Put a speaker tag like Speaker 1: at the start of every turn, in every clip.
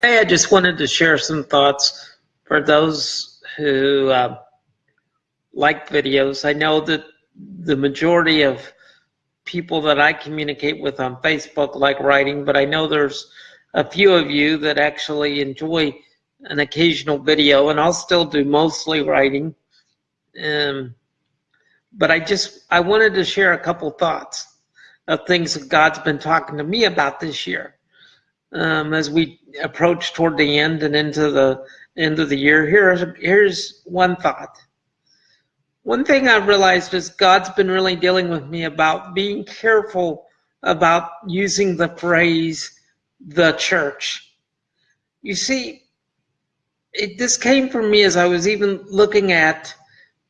Speaker 1: Hey, I just wanted to share some thoughts for those who uh, like videos. I know that the majority of people that I communicate with on Facebook like writing, but I know there's a few of you that actually enjoy an occasional video, and I'll still do mostly writing. Um, but I just I wanted to share a couple thoughts of things that God's been talking to me about this year um, as we approach toward the end and into the end of the year. Here's here's one thought. One thing I've realized is God's been really dealing with me about being careful about using the phrase the church. You see, it, this came from me as I was even looking at,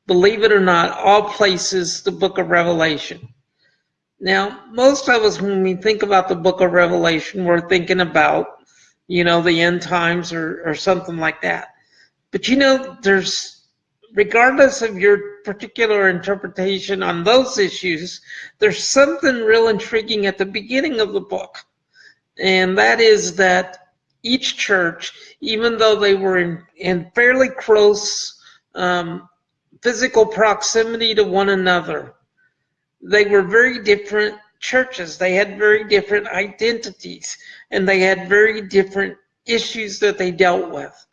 Speaker 1: believe it or not, all places, the book of Revelation. Now, most of us, when we think about the book of Revelation, we're thinking about, you know, the end times or, or something like that. But you know, there's, regardless of your particular interpretation on those issues, there's something real intriguing at the beginning of the book. And that is that each church, even though they were in, in fairly close um, physical proximity to one another, they were very different churches. They had very different identities and they had very different issues that they dealt with.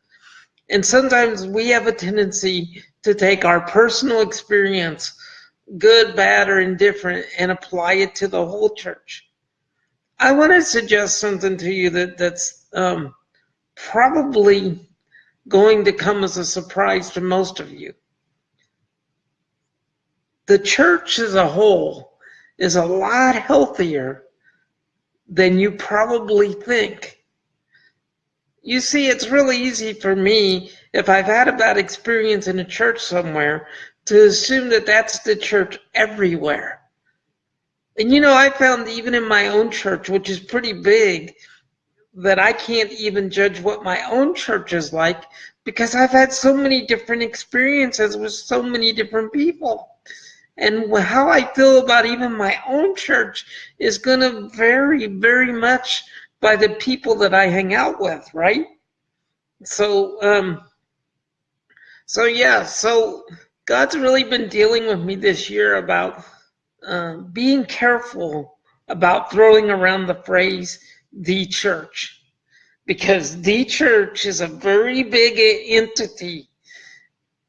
Speaker 1: And sometimes we have a tendency to take our personal experience, good, bad, or indifferent, and apply it to the whole church. I want to suggest something to you that, that's um, probably going to come as a surprise to most of you the church as a whole is a lot healthier than you probably think. You see, it's really easy for me, if I've had a bad experience in a church somewhere, to assume that that's the church everywhere. And you know, I found even in my own church, which is pretty big, that I can't even judge what my own church is like because I've had so many different experiences with so many different people and how I feel about even my own church is going to vary very much by the people that I hang out with, right? So, um, so yeah, so God's really been dealing with me this year about uh, being careful about throwing around the phrase the church because the church is a very big entity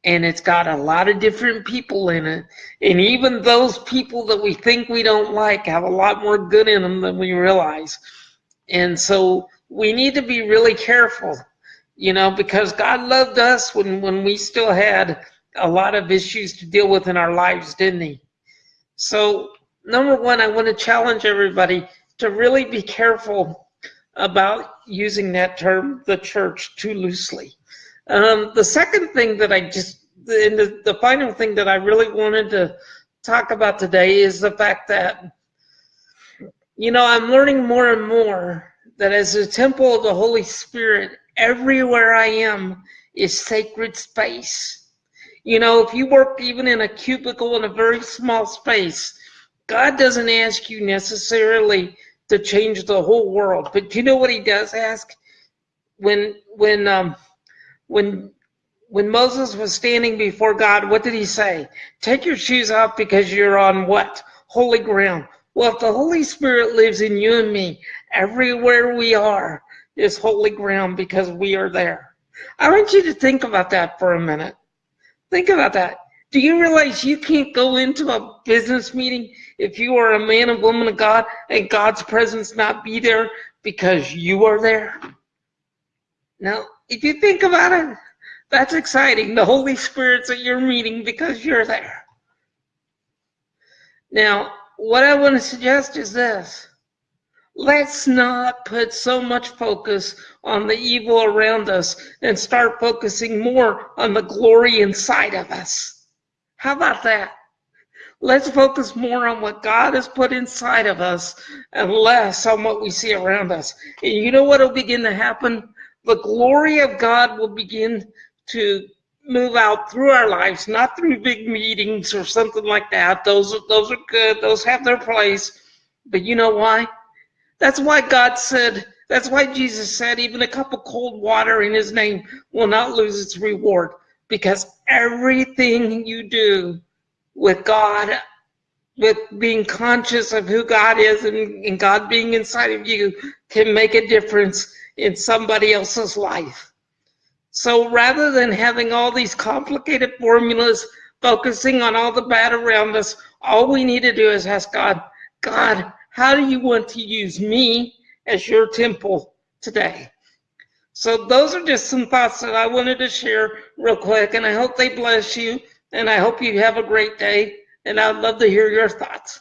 Speaker 1: and it's got a lot of different people in it. And even those people that we think we don't like have a lot more good in them than we realize. And so we need to be really careful, you know, because God loved us when, when we still had a lot of issues to deal with in our lives, didn't He? So, number one, I want to challenge everybody to really be careful about using that term, the church, too loosely. Um, the second thing that I just, and the, the final thing that I really wanted to talk about today is the fact that, you know, I'm learning more and more that as a temple of the Holy Spirit, everywhere I am is sacred space. You know, if you work even in a cubicle in a very small space, God doesn't ask you necessarily to change the whole world. But you know what he does ask? When when um when when Moses was standing before God, what did he say? Take your shoes off because you're on what? Holy ground. Well, if the Holy Spirit lives in you and me, everywhere we are is holy ground because we are there. I want you to think about that for a minute. Think about that. Do you realize you can't go into a business meeting if you are a man and woman of God and God's presence not be there because you are there? Now, if you think about it, that's exciting. The Holy Spirit's at your meeting because you're there. Now, what I want to suggest is this. Let's not put so much focus on the evil around us and start focusing more on the glory inside of us. How about that? Let's focus more on what God has put inside of us and less on what we see around us. And you know what will begin to happen? The glory of God will begin to move out through our lives, not through big meetings or something like that. Those are, those are good. Those have their place. But you know why? That's why God said That's why Jesus said even a cup of cold water in his name will not lose its reward because everything you do with God, with being conscious of who God is and, and God being inside of you can make a difference in somebody else's life. So rather than having all these complicated formulas, focusing on all the bad around us, all we need to do is ask God, God, how do you want to use me as your temple today? So those are just some thoughts that I wanted to share real quick, and I hope they bless you, and I hope you have a great day, and I'd love to hear your thoughts.